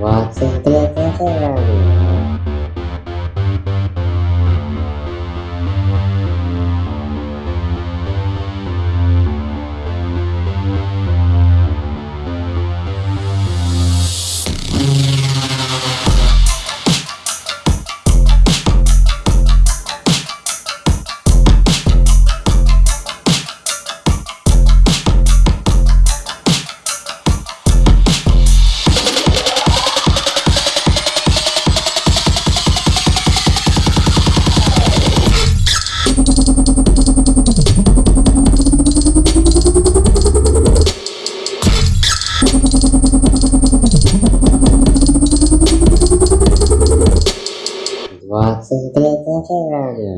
watching Glitter Family. Tidak?